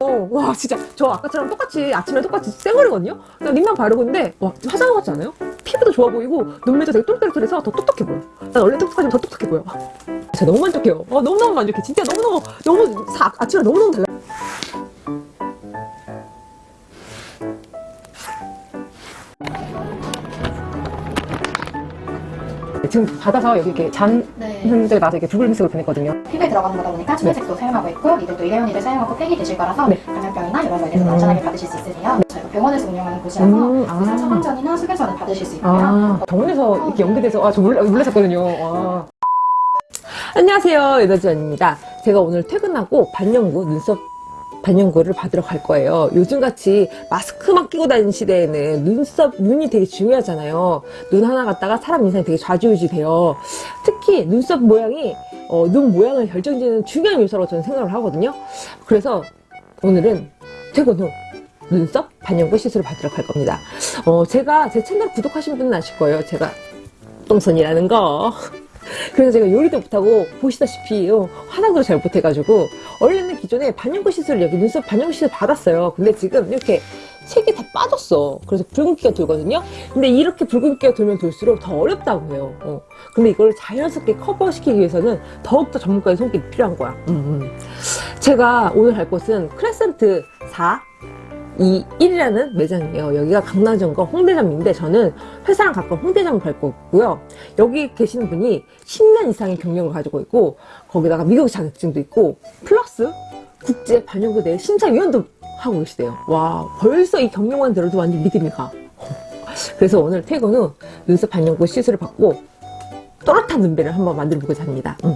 어, 와 진짜 저 아까처럼 똑같이 아침에 똑같이 쌩얼이거든요? 그냥 립만 바르고 있는데 와 화장한 것 같지 않아요? 피부도 좋아 보이고 눈매도 되게 똘똘똘해서 더 똑똑해 보여 난 원래 똑똑하지만 더 똑똑해 보여 진짜 너무 만족해요 어, 너무너무 만족해 진짜 너무너무 너무 사, 아침에 너무너무 달라 지금 받아서 여기 이렇게 잔 네. 흔들 나서 이렇게 붉은색으로 변했거든요 피부에 들어가는 거다 보니까 침착색도 사용하고 있고 니들도 일회용이를 사용하고 팩이 되실 거라서 네. 감염병이나 이런 거에 대해서 음. 안전하게 받으실 수 있으세요. 저희가 병원에서 운영하는 곳이라서 음, 아. 의사 처방전이나 수면전을 받으실 수 있고요. 아, 병원에서 이렇게 연계돼서 아, 저 몰라, 몰랐었거든요. 와. 안녕하세요. 여자지연입니다. 제가 오늘 퇴근하고 반영구, 눈썹 반영구를 받으러 갈 거예요. 요즘같이 마스크만 끼고 다니는 시대에는 눈썹, 눈이 되게 중요하잖아요. 눈 하나 갖다가 사람 인상이 되게 좌지우지 돼요. 특히 눈썹 모양이, 어, 눈 모양을 결정짓는 중요한 요소라고 저는 생각을 하거든요. 그래서 오늘은 퇴근 후 눈썹 반영구 시술을 받으러 갈 겁니다. 어, 제가 제 채널 구독하신 분은 아실 거예요. 제가 똥손이라는 거. 그래서 제가 요리도 못하고 보시다시피 어, 화장도 잘 못해가지고 원래는 기존에 반영구 시술을 여기 눈썹 반영구 시술 받았어요. 근데 지금 이렇게 색이 다 빠졌어. 그래서 붉은기가 돌거든요. 근데 이렇게 붉은기가 돌면 돌수록 더 어렵다고 해요. 어. 근데 이걸 자연스럽게 커버시키기 위해서는 더욱더 전문가의 손길이 필요한 거야. 음, 음. 제가 오늘 갈 곳은 크레센트 41이라는 매장이에요. 여기가 강남점과 홍대점인데 저는 회사랑 가까운 홍대점을 갈 거고요. 여기 계시는 분이 10년 이상의 경력을 가지고 있고 거기다가 미국 자격증도 있고 플러스 국제 반영구 내 심사위원도 하고 계시대요. 와 벌써 이 경력만 들어도 완전 믿음이 가. 그래서 오늘 퇴근 후 눈썹 반영구 시술을 받고 또렷한 눈배를 한번 만들어 보고자 합니다. 음.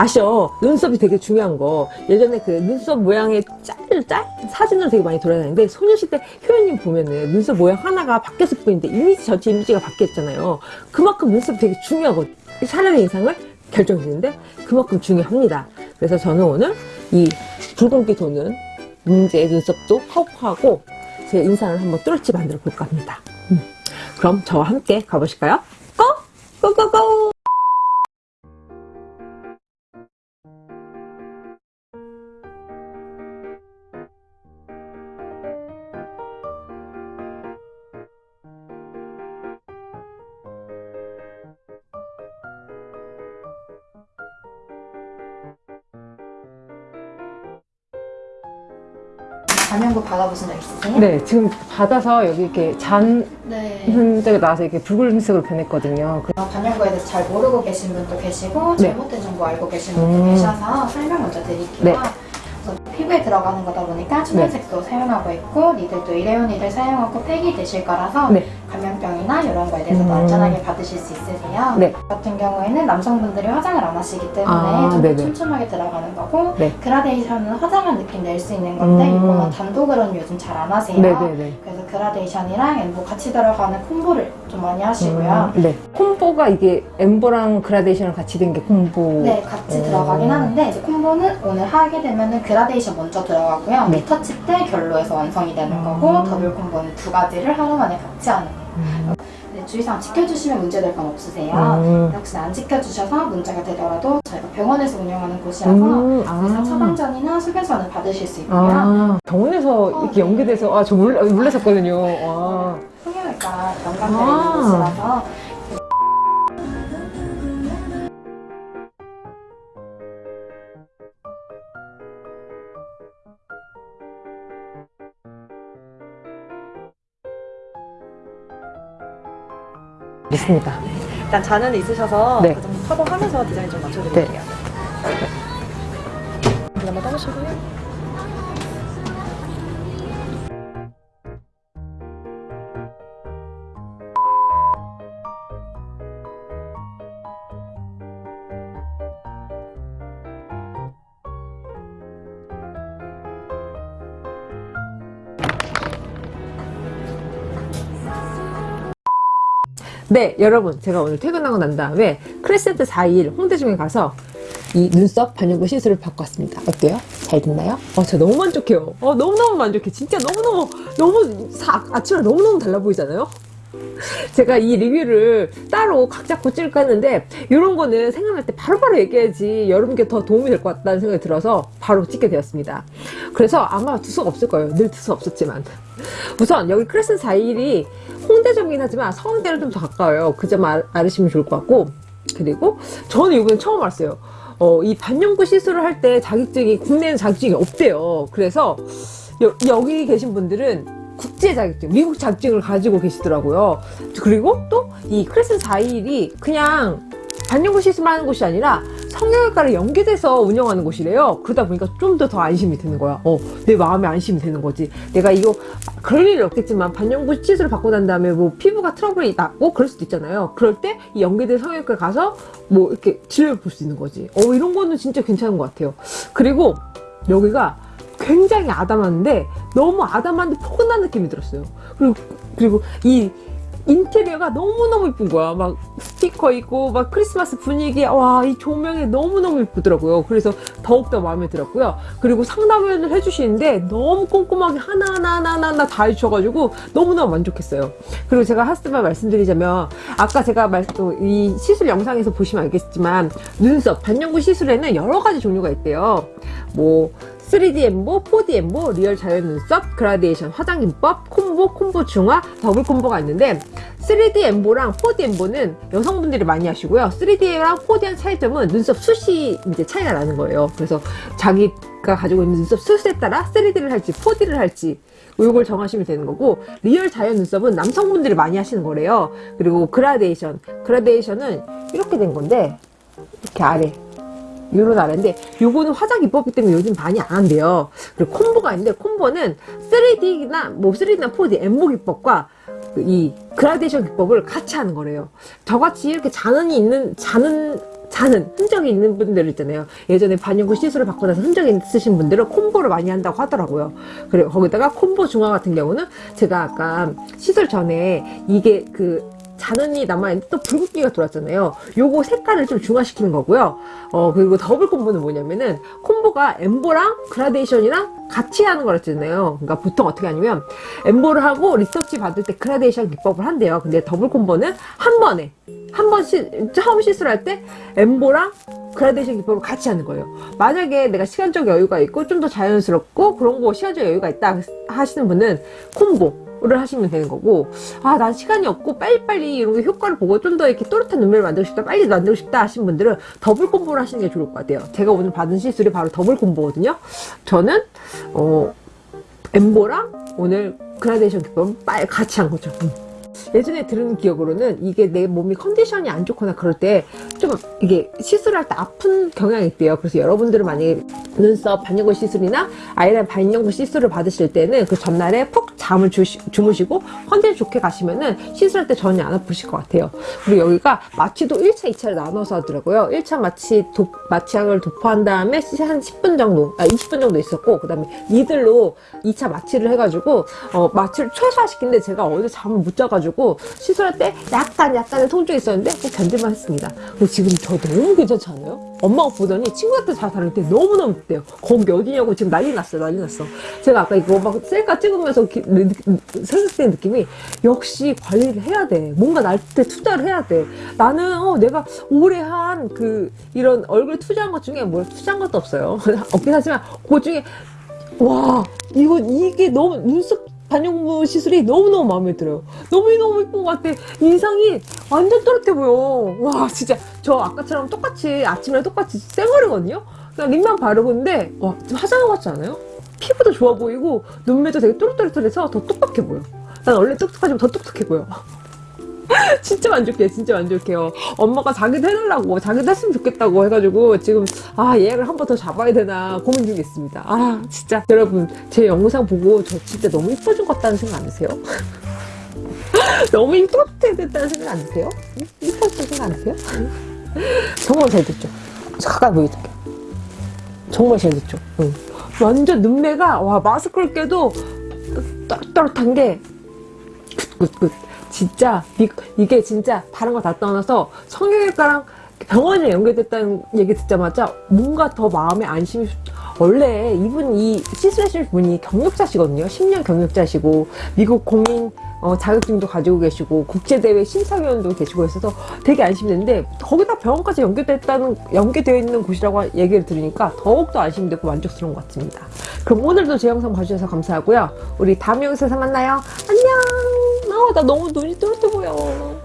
아셔 눈썹이 되게 중요한 거 예전에 그 눈썹 모양의 짤, 짤? 사진으로 되게 많이 돌아다니는데 소녀시대 효연님 보면은 눈썹 모양 하나가 바뀌었을 뿐인데 이미지 전체 이미지가 바뀌었잖아요 그만큼 눈썹이 되게 중요하거든요 사람의 인상을 결정짓는데 그만큼 중요합니다 그래서 저는 오늘 이 붉은기 도는 문제의 눈썹도 커버하고 제 인상을 한번 뚜렷이 만들어 볼까 합니다 음. 그럼 저와 함께 가보실까요? 반영구 받아보신 적 있으세요? 네 지금 받아서 여기 이렇게 잔 네. 흔적이 나서 이렇게 붉은색으로 변했거든요. 그- 어, 반영구에 대해서 잘 모르고 계신 분도 계시고 네. 잘못된 정보 알고 계신 분도 음. 계셔서 설명 먼저 드릴게요. 네. 피부에 들어가는 거다 보니까 천연색도 사용하고 있고 니들도 일회용이를 사용하고 팩이 되실 거라서 네. 감염병이나 이런 거에 대해서도 음. 안전하게 받으실 수 있으세요. 네. 같은 경우에는 남성분들이 화장을 안 하시기 때문에 아, 좀. 촘촘하게 들어가는 거고 네. 그라데이션은 화장한 느낌 낼 수 있는 건데 음. 이거는 단독으로는 요즘 잘 안 하세요. 네네네. 그래서 그라데이션이랑 엠보 같이 들어가는 콤보를 좀 많이 하시고요. 음, 네. 콤보가 이게 엠보랑 그라데이션을 같이 된 게 콤보. 네, 같이 음. 들어가긴 하는데 이제 콤보는 오늘 하게 되면 은 그라데이션 먼저 들어가고요. 네. 리터치 때 결 넣어서 완성이 되는 음. 거고 더블 콤보는 두 가지를 하루 만에 같이 하는 거예요. 음. 네, 주의사항 지켜주시면 문제될 건 없으세요. 음. 혹시나 안 지켜주셔서 문제가 되더라도 저희가 병원에서 운영하는 곳이라서 음, 의사 아. 처방전이나 수면전을 받으실 수 있고요. 아, 병원에서 이렇게 네. 연계돼서, 아, 저 몰라, 몰랐었거든요. 와. 성형외과 아. 있는 곳이라서 있습니다. 일단 잔은 있으셔서 네. 그 정도 커버하면서 디자인 좀 맞춰드릴게요. 물 한번 떠보시고요. 네, 여러분. 제가 오늘 퇴근하고 난 다음에 크레센트 41 홍대점에 가서 이 눈썹 반영구 시술을 받고 왔습니다. 어때요? 잘 됐나요? 어, 저 너무 만족해요. 어, 너무너무 만족해. 진짜 너무너무, 너무, 사, 아침에 너무너무 달라 보이잖아요? 제가 이 리뷰를 따로 각 잡고 찍을까 했는데 이런 거는 생각날 때 바로바로 얘기해야지 여러분께 더 도움이 될 것 같다는 생각이 들어서 바로 찍게 되었습니다. 그래서 아마 두서가 없을 거예요. 늘 두서 없었지만. 우선 여기 크레슨 4일이 홍대점이긴 하지만 서울대를 좀더 가까워요. 그 점 알으시면 좋을 것 같고 그리고 저는 이번에 처음 알았어요. 어, 이 반영구 시술을 할 때 자격증이 국내에는 자격증이 없대요. 그래서 여, 여기 계신 분들은 국제 자격증, 미국 자격증을 가지고 계시더라고요. 그리고 또 이 크레슨 4일이 그냥 반영구 시술만 하는 곳이 아니라 성형외과를 연계돼서 운영하는 곳이래요. 그러다 보니까 좀 더 더 안심이 되는 거야. 어, 내 마음에 안심이 되는 거지. 내가 이거 그럴 일은 없겠지만 반영구 시술을 받고 난 다음에 뭐 피부가 트러블이 났고 그럴 수도 있잖아요. 그럴 때 이 연계된 성형외과에 가서 뭐 이렇게 진료를 볼 수 있는 거지. 어, 이런 거는 진짜 괜찮은 것 같아요. 그리고 여기가 굉장히 아담한데 너무 아담한데 포근한 느낌이 들었어요. 그리고 그리고 이 인테리어가 너무너무 이쁜 거야. 막 스티커 있고 막 크리스마스 분위기 와 이 조명이 너무너무 이쁘더라고요. 그래서 더욱더 마음에 들었고요. 그리고 상담을 해주시는데 너무 꼼꼼하게 하나하나 하나하나 다 해주셔가지고 너무너무 만족했어요. 그리고 제가 하나만 말씀드리자면 아까 제가 말, 어, 이 시술 영상에서 보시면 알겠지만 눈썹 반영구 시술에는 여러 가지 종류가 있대요. 뭐 3D 엠보, 4D 엠보, 리얼 자연 눈썹, 그라데이션, 화장 기법, 콤보, 콤보 중화, 더블 콤보가 있는데 3D 엠보랑 4D 엠보는 여성분들이 많이 하시고요. 3D랑 4D랑 차이점은 눈썹 숱이 이제 차이가 나는 거예요. 그래서 자기가 가지고 있는 눈썹 숱에 따라 3D를 할지 4D를 할지 이걸 정하시면 되는 거고 real 자연 눈썹은 남성분들이 많이 하시는 거래요. 그리고 그라데이션, 그라데이션은 이렇게 된 건데 이렇게 아래 요런 아래인데 요거는 화장 기법이기 때문에 요즘 많이 안 한대요. 그리고 콤보가 있는데 콤보는 3D나 뭐 3D나 4D 엠보 기법과 그이 그라데이션 기법을 같이 하는 거래요. 저같이 이렇게 잔흔이 있는 잔흔 잔흔 흔적이 있는 분들 있잖아요. 예전에 반영구 시술을 받고 나서 흔적이 있으신 분들은 콤보를 많이 한다고 하더라고요. 그리고 거기다가 콤보 중화 같은 경우는 제가 아까 시술 전에 이게 그 잔흔이 남아있는데 또 붉은기가 돌았잖아요. 요거 색깔을 좀 중화시키는 거고요. 어, 그리고 더블 콤보는 뭐냐면은 콤보가 엠보랑 그라데이션이랑 같이 하는 거랬잖아요. 그러니까 보통 어떻게 하냐면 엠보를 하고 리터치 받을 때 그라데이션 기법을 한대요. 근데 더블 콤보는 한 번에 한 번 시, 처음 시술할 때 엠보랑 그라데이션 기법을 같이 하는 거예요. 만약에 내가 시간적 여유가 있고 좀 더 자연스럽고 그런 거 시간적 여유가 있다 하시는 분은 콤보 를 하시면 되는 거고 아 난 시간이 없고 빨리빨리 이런 게 효과를 보고 좀 더 이렇게 또렷한 눈매를 만들고 싶다 빨리 만들고 싶다 하시는 분들은 더블 콤보를 하시는 게 좋을 것 같아요. 제가 오늘 받은 시술이 바로 더블 콤보거든요. 저는 어 엠보랑 오늘 그라데이션 기법을 빨리 같이 한 거죠. 음. 예전에 들은 기억으로는 이게 내 몸이 컨디션이 안 좋거나 그럴 때 좀 이게 시술할 때 아픈 경향이 있대요. 그래서 여러분들은 만약에 눈썹 반영구 시술이나 아이라인 반영구 시술을 받으실 때는 그 전날에 푹 잠을 주시, 주무시고 컨디션 좋게 가시면 은 시술할 때 전혀 안 아프실 것 같아요. 그리고 여기가 마취도 1차, 2차를 나눠서 하더라고요. 1차 마취, 도, 마취약을 도포한 다음에 한 10분 정도, 아, 20분 정도 있었고, 그 다음에 니들로 2차 마취를 해가지고, 어, 마취를 최소화시키는데 제가 어제 잠을 못 자가지고 시술할 때 약간, 약간의 통증이 있었는데 꼭 견딜만 했습니다. 근데 지금 저 너무 괜찮지 않아요? 엄마가 보더니 친구한테 다 다를 때 너무너무 있대요. 거기 어디냐고 지금 난리 났어요, 난리 났어. 제가 아까 이거 막 셀카 찍으면서 생각된 느낌이 역시 관리를 해야 돼. 뭔가 날때 투자를 해야 돼. 나는 어, 내가 오래 한 그 이런 얼굴 투자한 것 중에 뭘 투자한 것도 없어요. 없긴 하지만 그 중에 와 이거 이게 너무 눈썹 반영구 시술이 너무너무 마음에 들어요. 너무너무 이쁜 것 같아. 인상이 완전 또렷해 보여. 와 진짜 저 아까처럼 똑같이 아침에 똑같이 쌩얼이거든요. 그냥 립만 바르고 있는데 와것 같지 않아요? 피부도 좋아 보이고 눈매도 되게 또렷또렷해서 더 똑똑해 보여. 난 원래 똑똑하지만 더 똑똑해 보여. 진짜 만족해, 진짜 만족해요. 엄마가 자기도 해달라고, 자기도 했으면 좋겠다고 해가지고, 지금, 아, 예약을 한 번 더 잡아야 되나 고민 중에 있습니다. 아, 진짜. 여러분, 제 영상 보고 저 진짜 너무 이뻐진 것 같다는 생각 안 드세요? 너무 이쁘게 됐다는 생각 안 드세요? 이뻐진 생각 안 드세요? 정말 잘 됐죠? 가까이 보여줄게. 정말 잘 됐죠? 응. 완전 눈매가, 와, 마스크를 껴도 또렷한 게, good good good. 진짜 이, 이게 진짜 다른 거 다 떠나서 성형외과랑 병원에 연결됐다는 얘기 듣자마자 뭔가 더 마음에 안심이 원래 이분 이 시술하실 분이 경력자시거든요. 10년 경력자시고 미국 공인 어, 자격증도 가지고 계시고 국제대회 심사위원도 계시고 있어서 되게 안심되는데 거기다 병원까지 연계됐다는 연계되어 있는 곳이라고 얘기를 들으니까 더욱더 안심되고 만족스러운 것 같습니다. 그럼 오늘도 제 영상 봐주셔서 감사하고요. 우리 다음 영상에서 만나요. 안녕. 아, 나 너무 눈이 뚜렷해 보여.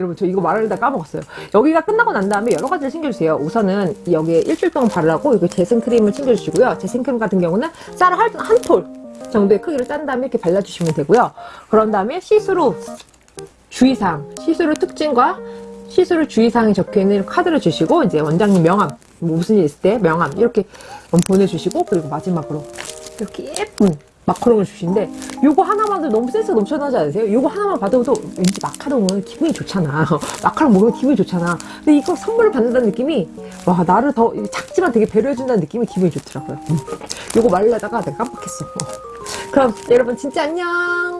여러분 저 이거 말하려다 까먹었어요. 여기가 끝나고 난 다음에 여러 가지를 챙겨주세요. 우선은 여기에 일주일 동안 바르라고 이거 재생 크림을 챙겨주시고요. 재생 크림 같은 경우는 쌀알 한톨 정도의 크기로 짠 다음에 이렇게 발라주시면 되고요. 그런 다음에 시술 주의사항 시술 특징과 시술 주의사항이 적혀있는 카드를 주시고 이제 원장님 명함 뭐 무슨 일 있을 때 명함 이렇게 보내주시고 그리고 마지막으로 이렇게 예쁜 마카롱을 주시는데 요거 하나만 도 너무 센스 넘쳐나지 않으세요? 요거 하나만 받아도 왠지 마카롱은 기분이 좋잖아 마카롱 먹으면 기분이 좋잖아 근데 이거 선물을 받는다는 느낌이 와 나를 더 작지만 되게 배려해준다는 느낌이 기분이 좋더라고요 음. 요거 말려다가 내가 깜빡했어 어. 그럼 여러분 진짜 안녕